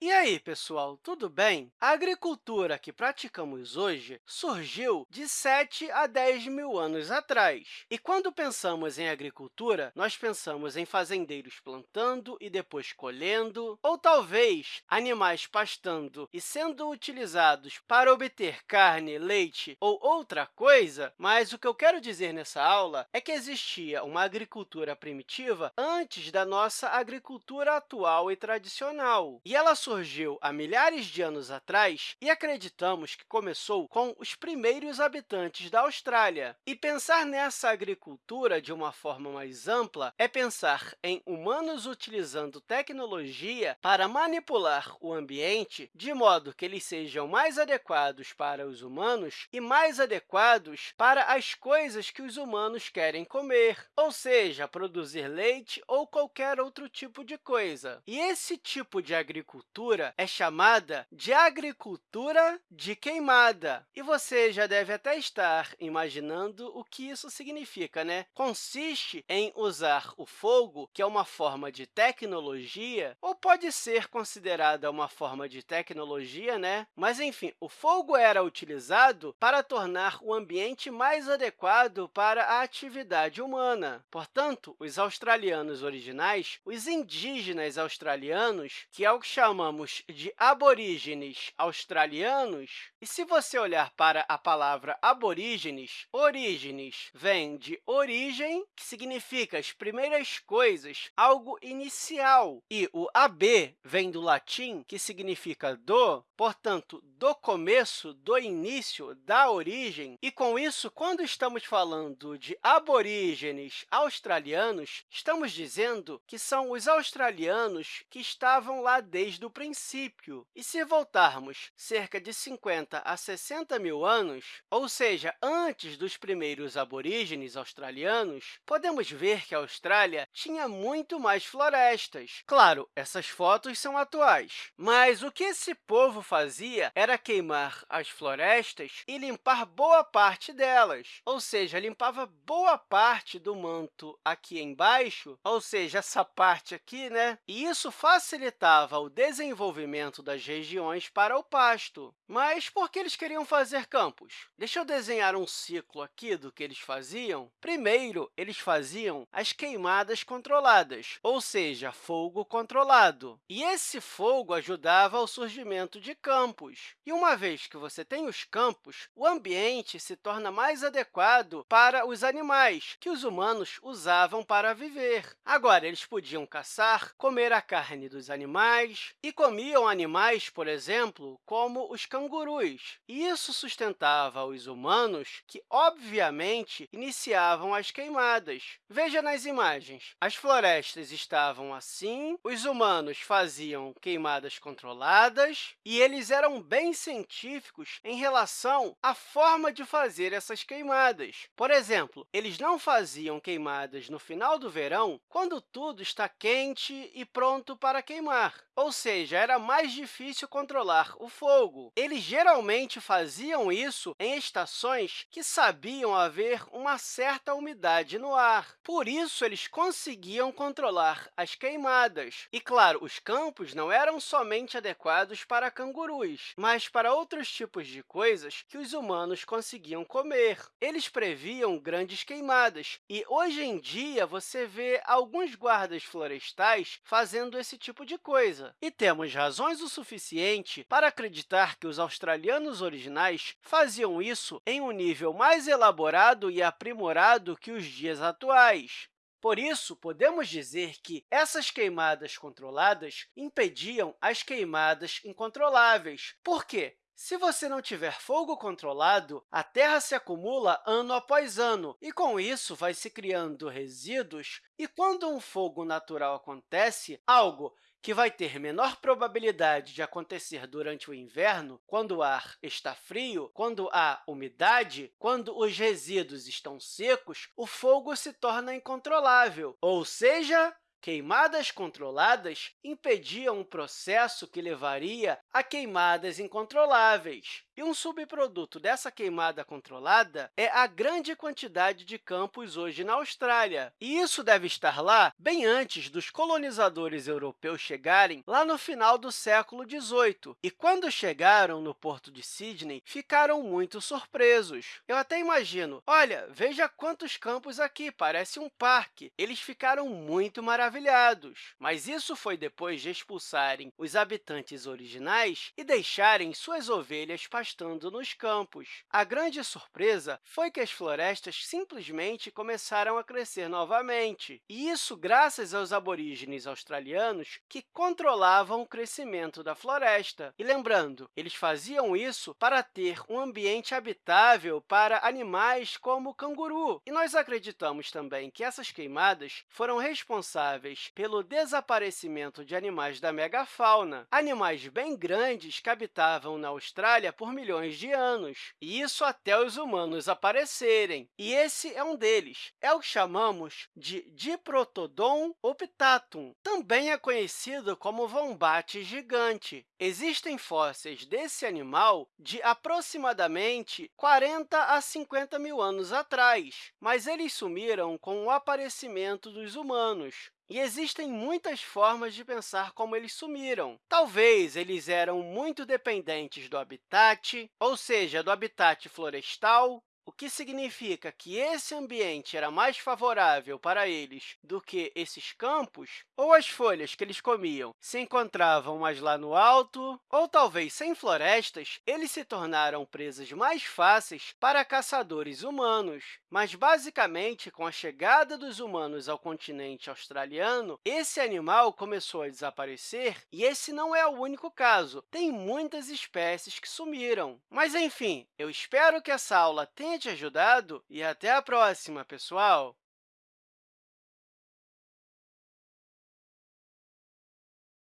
E aí, pessoal, tudo bem? A agricultura que praticamos hoje surgiu de 7 a 10 mil anos atrás. E quando pensamos em agricultura, nós pensamos em fazendeiros plantando e depois colhendo, ou talvez animais pastando e sendo utilizados para obter carne, leite ou outra coisa, mas o que eu quero dizer nessa aula é que existia uma agricultura primitiva antes da nossa agricultura atual e tradicional. E ela surgiu há milhares de anos atrás e acreditamos que começou com os primeiros habitantes da Austrália. E pensar nessa agricultura de uma forma mais ampla é pensar em humanos utilizando tecnologia para manipular o ambiente de modo que eles sejam mais adequados para os humanos e mais adequados para as coisas que os humanos querem comer, ou seja, produzir leite ou qualquer outro tipo de coisa. E esse tipo de agricultura agricultura é chamada de agricultura de queimada. E você já deve até estar imaginando o que isso significa, né? Consiste em usar o fogo, que é uma forma de tecnologia, ou pode ser considerada uma forma de tecnologia, né? Mas, enfim, o fogo era utilizado para tornar o ambiente mais adequado para a atividade humana. Portanto, os australianos originais, os indígenas australianos, que é o que chamamos chamamos de aborígenes australianos, e se você olhar para a palavra aborígenes, orígenes vem de origem, que significa as primeiras coisas, algo inicial, e o ab vem do latim, que significa do, portanto, do começo, do início, da origem. E, com isso, quando estamos falando de aborígenes australianos, estamos dizendo que são os australianos que estavam lá desde o princípio. E se voltarmos cerca de 50 a 60 mil anos, ou seja, antes dos primeiros aborígenes australianos, podemos ver que a Austrália tinha muito mais florestas. Claro, essas fotos são atuais, mas o que esse povo fazia era queimar as florestas e limpar boa parte delas, ou seja, limpava boa parte do manto aqui embaixo, ou seja, essa parte aqui, né? E isso facilitava o desenvolvimento desenvolvimento das regiões para o pasto. Mas por que eles queriam fazer campos? Deixa eu desenhar um ciclo aqui do que eles faziam. Primeiro, eles faziam as queimadas controladas, ou seja, fogo controlado. E esse fogo ajudava ao surgimento de campos. E uma vez que você tem os campos, o ambiente se torna mais adequado para os animais, que os humanos usavam para viver. Agora, eles podiam caçar, comer a carne dos animais e comiam animais, por exemplo, como os cangurus. Isso sustentava os humanos, que, obviamente, iniciavam as queimadas. Veja nas imagens. As florestas estavam assim, os humanos faziam queimadas controladas e eles eram bem científicos em relação à forma de fazer essas queimadas. Por exemplo, eles não faziam queimadas no final do verão, quando tudo está quente e pronto para queimar, ou seja, já era mais difícil controlar o fogo. Eles geralmente faziam isso em estações que sabiam haver uma certa umidade no ar. Por isso, eles conseguiam controlar as queimadas. E, claro, os campos não eram somente adequados para cangurus, mas para outros tipos de coisas que os humanos conseguiam comer. Eles previam grandes queimadas, e hoje em dia você vê alguns guardas florestais fazendo esse tipo de coisa. E temos razões o suficiente para acreditar que os australianos originais faziam isso em um nível mais elaborado e aprimorado que os dias atuais. Por isso, podemos dizer que essas queimadas controladas impediam as queimadas incontroláveis. Por quê? Se você não tiver fogo controlado, a Terra se acumula ano após ano, e, com isso, vai se criando resíduos. E, quando um fogo natural acontece, algo que vai ter menor probabilidade de acontecer durante o inverno, quando o ar está frio, quando há umidade, quando os resíduos estão secos, o fogo se torna incontrolável, ou seja, Queimadas controladas impediam um processo que levaria a queimadas incontroláveis. E um subproduto dessa queimada controlada é a grande quantidade de campos hoje na Austrália. E isso deve estar lá bem antes dos colonizadores europeus chegarem lá no final do século XVIII. E quando chegaram no porto de Sydney, ficaram muito surpresos. Eu até imagino, olha, veja quantos campos aqui, parece um parque. Eles ficaram muito maravilhados. Mas isso foi depois de expulsarem os habitantes originais e deixarem suas ovelhas pastando nos campos. A grande surpresa foi que as florestas simplesmente começaram a crescer novamente, e isso graças aos aborígenes australianos que controlavam o crescimento da floresta. E lembrando, eles faziam isso para ter um ambiente habitável para animais como o canguru. E nós acreditamos também que essas queimadas foram responsáveis pelo desaparecimento de animais da megafauna, animais bem grandes que habitavam na Austrália por milhões de anos, e isso até os humanos aparecerem. E esse é um deles. É o que chamamos de Diprotodon optatum. Também é conhecido como vombate gigante. Existem fósseis desse animal de aproximadamente 40 a 50 mil anos atrás, mas eles sumiram com o aparecimento dos humanos. E existem muitas formas de pensar como eles sumiram. Talvez eles eram muito dependentes do habitat, ou seja, do habitat florestal, o que significa que esse ambiente era mais favorável para eles do que esses campos, ou as folhas que eles comiam se encontravam mais lá no alto, ou talvez sem florestas, eles se tornaram presas mais fáceis para caçadores humanos. Mas, basicamente, com a chegada dos humanos ao continente australiano, esse animal começou a desaparecer, e esse não é o único caso. Tem muitas espécies que sumiram. Mas, enfim, eu espero que essa aula tenha te ajudado e até a próxima, pessoal!